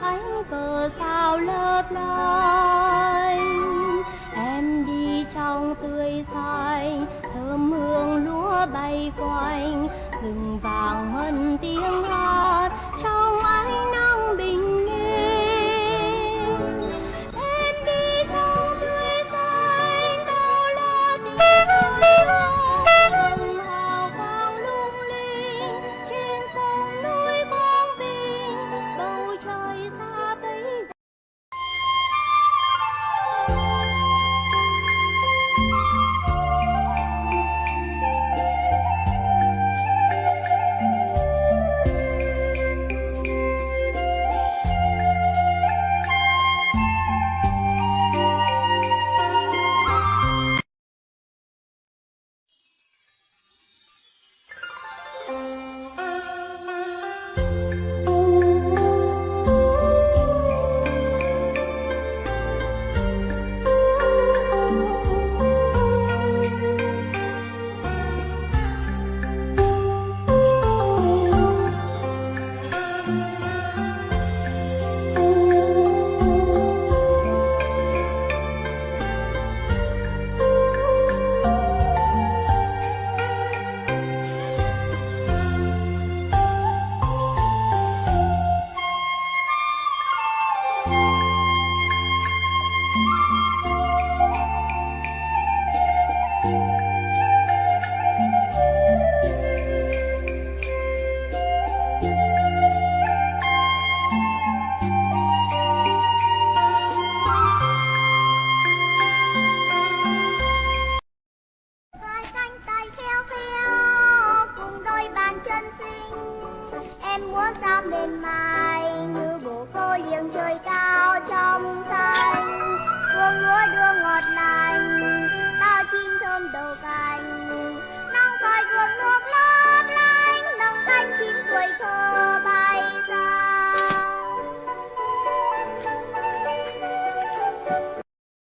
ánh cờ sao lấp lánh em đi trong tươi xanh thơm hương lúa bay quanh. Rừng vàng ngân tiếng hát em muốn sang bên mai như bồ câu liêng trời cao trong xanh hương lúa đưa ngọt lành